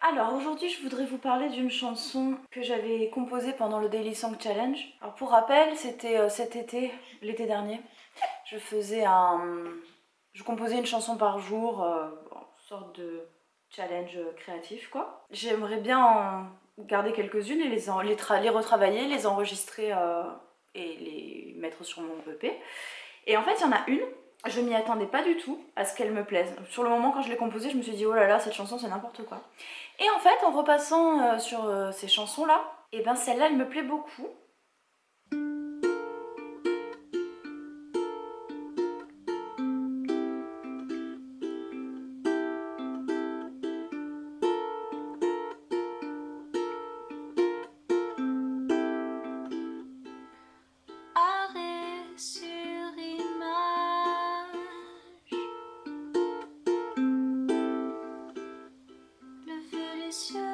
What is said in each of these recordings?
Alors aujourd'hui je voudrais vous parler d'une chanson que j'avais composée pendant le Daily Song Challenge. Alors pour rappel c'était euh, cet été, l'été dernier, je faisais un... Je composais une chanson par jour, euh, sorte de challenge créatif quoi. J'aimerais bien en garder quelques-unes et les, les, retravailler, les enregistrer euh, et les mettre sur mon EP. Et en fait il y en a une je m'y attendais pas du tout à ce qu'elle me plaise. Sur le moment quand je l'ai composée, je me suis dit oh là là cette chanson c'est n'importe quoi. Et en fait en repassant euh, sur euh, ces chansons là, et eh ben celle-là elle me plaît beaucoup. wish you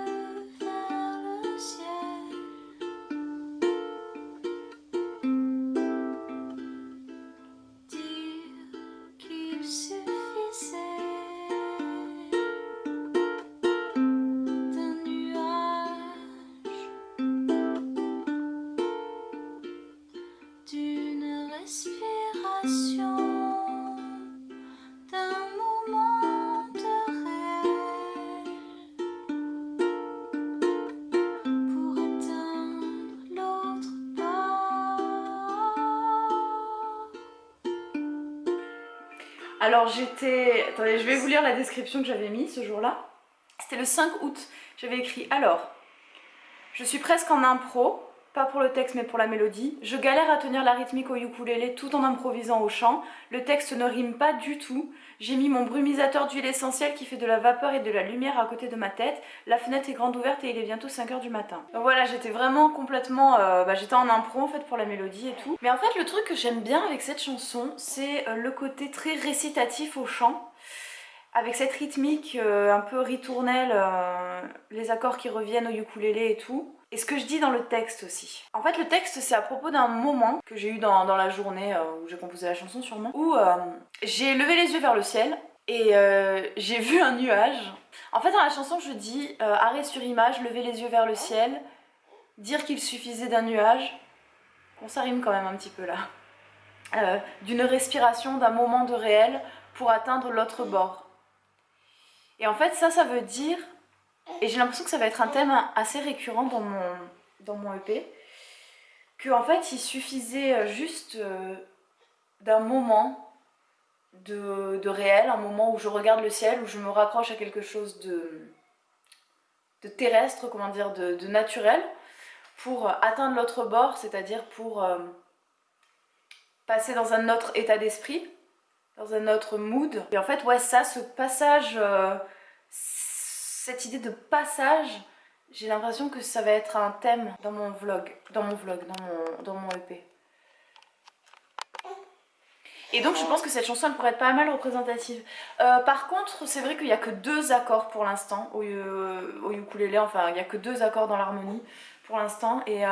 Alors j'étais... Attendez, je vais vous lire la description que j'avais mis ce jour-là. C'était le 5 août. J'avais écrit « Alors, je suis presque en impro, pas pour le texte mais pour la mélodie. Je galère à tenir la rythmique au ukulélé tout en improvisant au chant. Le texte ne rime pas du tout. J'ai mis mon brumisateur d'huile essentielle qui fait de la vapeur et de la lumière à côté de ma tête. La fenêtre est grande ouverte et il est bientôt 5h du matin. Voilà, j'étais vraiment complètement... Euh, bah, j'étais en impro en fait pour la mélodie et tout. Mais en fait le truc que j'aime bien avec cette chanson, c'est euh, le côté très récitatif au chant avec cette rythmique euh, un peu ritournelle, les accords qui reviennent au ukulélé et tout. Et ce que je dis dans le texte aussi. En fait le texte c'est à propos d'un moment que j'ai eu dans, la journée euh, où j'ai composé la chanson sûrement, où euh, j'ai levé les yeux vers le ciel et euh, j'ai vu un nuage. En fait dans la chanson je dis arrêt sur image, lever les yeux vers le ciel, dire qu'il suffisait d'un nuage. Bon ça rime quand même un petit peu là. D'une respiration, d'un moment de réel pour atteindre l'autre bord. Et en fait ça ça veut dire et j'ai l'impression que ça va être un thème assez récurrent dans mon, dans mon EP. Que en fait il suffisait euh, juste euh, d'un moment de, réel, un moment où je regarde le ciel, où je me raccroche à quelque chose de, terrestre, comment dire, de, de naturel, pour atteindre l'autre bord, c'est-à-dire pour euh, passer dans un autre état d'esprit, dans un autre mood. Et en fait, ouais, ça, ce passage cette idée de passage, j'ai l'impression que ça va être un thème dans mon vlog, dans mon vlog, dans mon, dans mon EP. Et donc je pense que cette chanson elle pourrait être pas mal représentative. Euh, par contre c'est vrai qu'il n'y a que deux accords pour l'instant au, au, ukulélé, enfin il n'y a que deux accords dans l'harmonie pour l'instant et euh,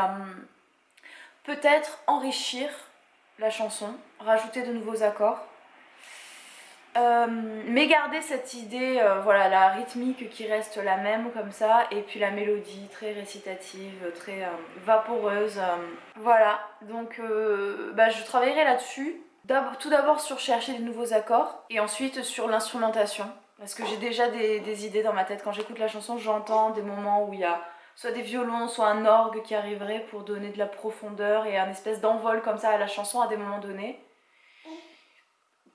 peut-être enrichir la chanson, rajouter de nouveaux accords euh, mais garder cette idée, euh, voilà, la rythmique qui reste la même comme ça, et puis la mélodie très récitative, très euh, vaporeuse. voilà, donc bah, je travaillerai là-dessus. Tout d'abord sur chercher des nouveaux accords, et ensuite sur l'instrumentation. Parce que j'ai déjà des, idées dans ma tête. Quand j'écoute la chanson, j'entends des moments où il y a soit des violons, soit un orgue qui arriverait pour donner de la profondeur et un espèce d'envol comme ça à la chanson à des moments donnés.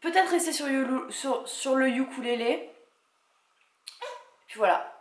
Peut-être rester sur, sur, sur, le ukulélé. Puis voilà.